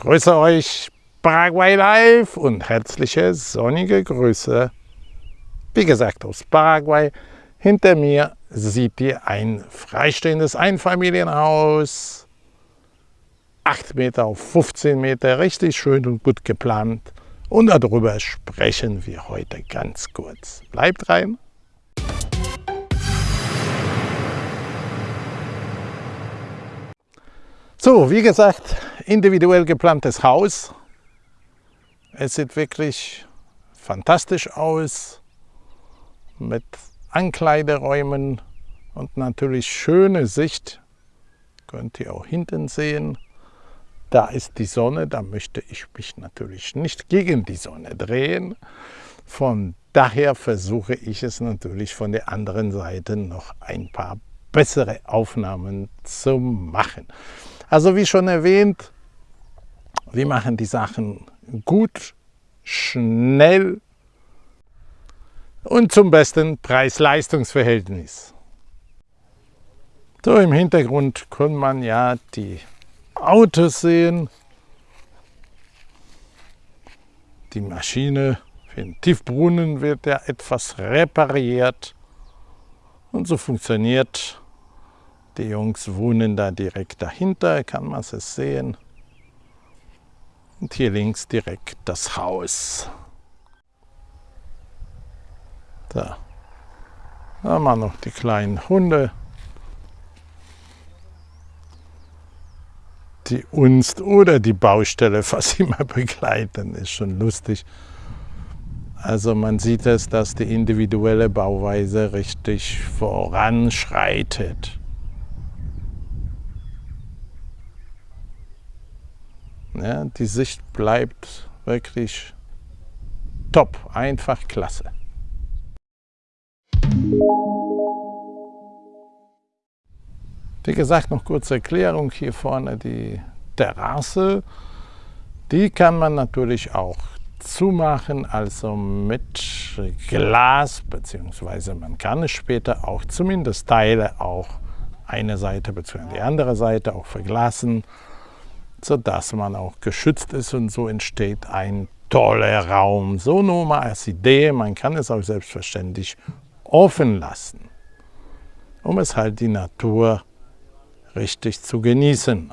Grüße euch Paraguay Live und herzliche sonnige Grüße. Wie gesagt aus Paraguay. Hinter mir seht ihr ein freistehendes Einfamilienhaus. 8 Meter auf 15 Meter, richtig schön und gut geplant. Und darüber sprechen wir heute ganz kurz. Bleibt rein. So, wie gesagt, individuell geplantes Haus. Es sieht wirklich fantastisch aus mit Ankleideräumen und natürlich schöne Sicht. Könnt ihr auch hinten sehen. Da ist die Sonne, da möchte ich mich natürlich nicht gegen die Sonne drehen. Von daher versuche ich es natürlich von der anderen Seite noch ein paar bessere Aufnahmen zu machen. Also wie schon erwähnt, wir machen die Sachen gut, schnell und zum besten Preis-Leistungs-Verhältnis. So im Hintergrund kann man ja die Autos sehen, die Maschine für den Tiefbrunnen wird ja etwas repariert und so funktioniert die Jungs wohnen da direkt dahinter, kann man es sehen. Und hier links direkt das Haus. Da. Da haben wir noch die kleinen Hunde, die uns oder die Baustelle fast immer begleiten. Ist schon lustig. Also man sieht es, dass die individuelle Bauweise richtig voranschreitet. Ja, die Sicht bleibt wirklich top, einfach klasse. Wie gesagt, noch kurze Erklärung. Hier vorne die Terrasse. Die kann man natürlich auch zumachen, also mit Glas, beziehungsweise man kann es später auch zumindest Teile auch eine Seite bzw. die andere Seite auch verglasen sodass man auch geschützt ist und so entsteht ein toller Raum. So nur mal als Idee, man kann es auch selbstverständlich offen lassen, um es halt die Natur richtig zu genießen.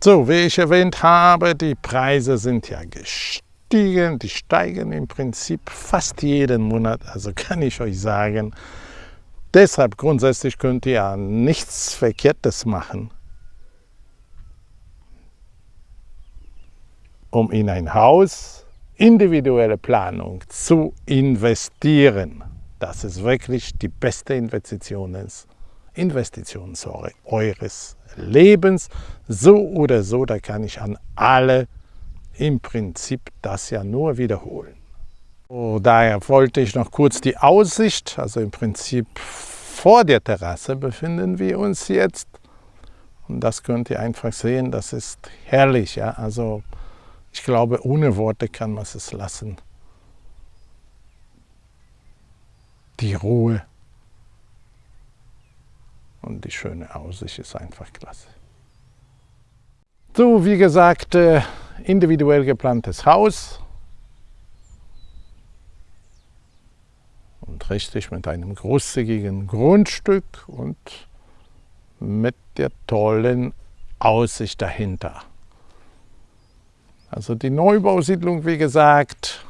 So, wie ich erwähnt habe, die Preise sind ja gestiegen, die steigen im Prinzip fast jeden Monat, also kann ich euch sagen, Deshalb grundsätzlich könnt ihr ja nichts Verkehrtes machen, um in ein Haus individuelle Planung zu investieren. Das ist wirklich die beste Investition, Investition sorry, eures Lebens. So oder so, da kann ich an alle im Prinzip das ja nur wiederholen. So, daher wollte ich noch kurz die Aussicht, also im Prinzip vor der Terrasse befinden wir uns jetzt. Und das könnt ihr einfach sehen, das ist herrlich. Ja? Also ich glaube, ohne Worte kann man es lassen. Die Ruhe und die schöne Aussicht ist einfach klasse. So, wie gesagt, äh, individuell geplantes Haus. Und richtig mit einem großzügigen Grundstück und mit der tollen Aussicht dahinter. Also die Neubausiedlung, wie gesagt,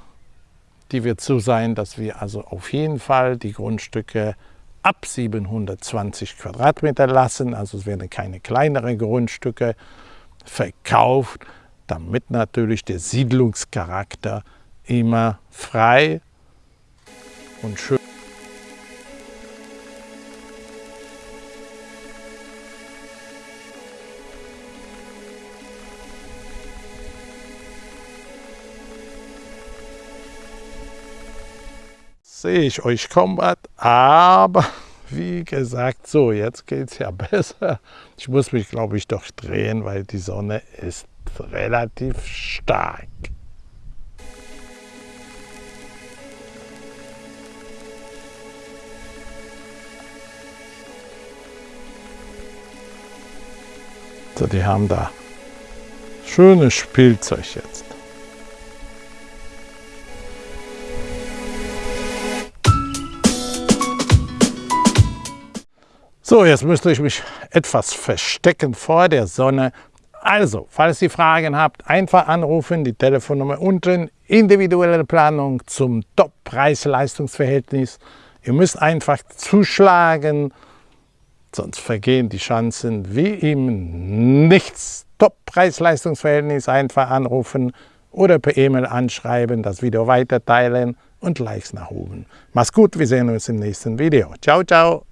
die wird so sein, dass wir also auf jeden Fall die Grundstücke ab 720 Quadratmeter lassen. Also es werden keine kleineren Grundstücke verkauft, damit natürlich der Siedlungscharakter immer frei und schön. Sehe ich euch Combat, aber wie gesagt, so, jetzt geht es ja besser. Ich muss mich, glaube ich, doch drehen, weil die Sonne ist relativ stark. So, die haben da schönes Spielzeug jetzt. So, jetzt müsste ich mich etwas verstecken vor der Sonne. Also, falls ihr Fragen habt, einfach anrufen, die Telefonnummer unten. Individuelle Planung zum Top-Preis-Leistungsverhältnis. Ihr müsst einfach zuschlagen, sonst vergehen die Chancen wie im Nichts. Top-Preis-Leistungsverhältnis einfach anrufen oder per E-Mail anschreiben, das Video weiterteilen und Likes nach oben. Mach's gut, wir sehen uns im nächsten Video. Ciao, ciao!